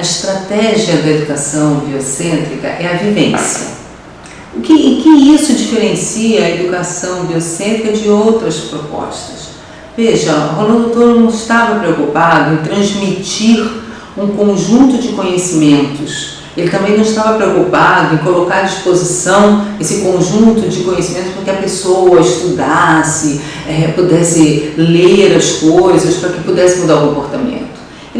a estratégia da educação biocêntrica é a vivência. O que, em que isso diferencia a educação biocêntrica de outras propostas? Veja, Rolando Toro não estava preocupado em transmitir um conjunto de conhecimentos. Ele também não estava preocupado em colocar à disposição esse conjunto de conhecimentos para que a pessoa estudasse, é, pudesse ler as coisas, para que pudesse mudar o comportamento.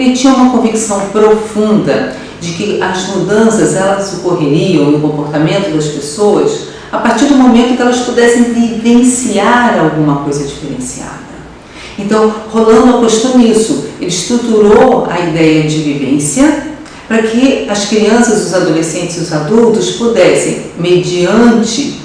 Ele tinha uma convicção profunda de que as mudanças elas ocorreriam no comportamento das pessoas a partir do momento que elas pudessem vivenciar alguma coisa diferenciada. Então, Rolando apostou nisso. Ele estruturou a ideia de vivência para que as crianças, os adolescentes e os adultos pudessem, mediante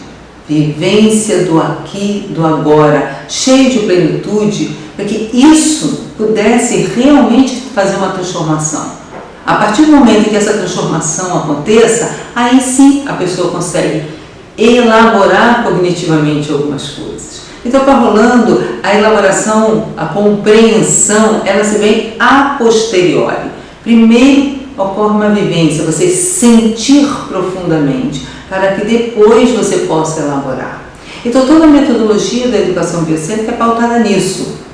vivência do aqui, do agora, cheio de plenitude, para que isso pudesse realmente fazer uma transformação. A partir do momento em que essa transformação aconteça, aí sim a pessoa consegue elaborar cognitivamente algumas coisas. Então, para Rolando, a elaboração, a compreensão, ela se vem a posteriori. Primeiro ocorre uma vivência, você sentir profundamente, para que depois você possa elaborar. Então, toda a metodologia da educação biocêntrica é pautada nisso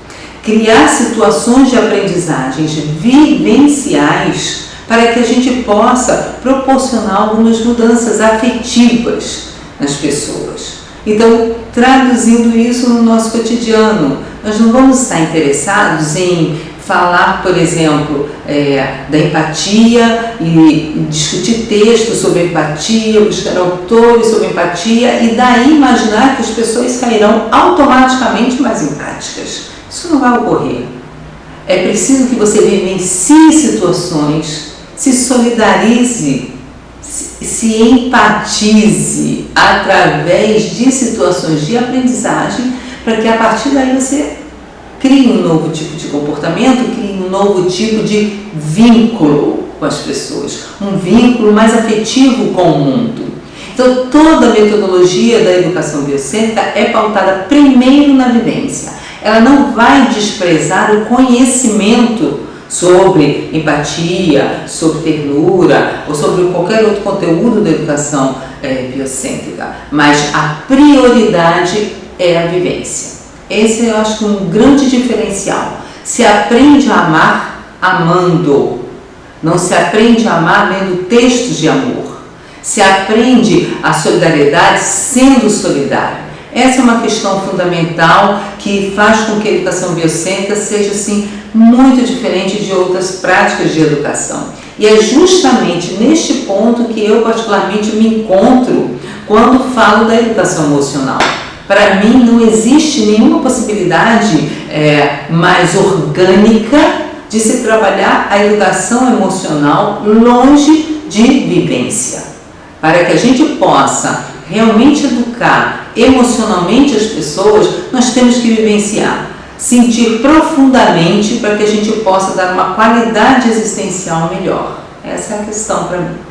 criar situações de aprendizagens vivenciais para que a gente possa proporcionar algumas mudanças afetivas nas pessoas. Então, traduzindo isso no nosso cotidiano, nós não vamos estar interessados em falar, por exemplo, é, da empatia e discutir textos sobre empatia, buscar autores sobre empatia e daí imaginar que as pessoas sairão automaticamente mais empáticas. Isso não vai ocorrer. É preciso que você vivencie situações, se solidarize, se empatize através de situações de aprendizagem, para que a partir daí você crie um novo tipo de comportamento, crie um novo tipo de vínculo com as pessoas, um vínculo mais afetivo com o mundo. Então, toda a metodologia da educação biocêntrica é pautada primeiro na vivência ela não vai desprezar o conhecimento sobre empatia, sobre ternura ou sobre qualquer outro conteúdo da educação é, biocêntrica, mas a prioridade é a vivência. Esse eu acho que é um grande diferencial. Se aprende a amar amando, não se aprende a amar lendo textos de amor. Se aprende a solidariedade sendo solidário. Essa é uma questão fundamental que faz com que a educação biocêntrica seja assim muito diferente de outras práticas de educação. E é justamente neste ponto que eu particularmente me encontro quando falo da educação emocional. Para mim não existe nenhuma possibilidade é, mais orgânica de se trabalhar a educação emocional longe de vivência. Para que a gente possa realmente educar emocionalmente as pessoas, nós temos que vivenciar, sentir profundamente para que a gente possa dar uma qualidade existencial melhor. Essa é a questão para mim.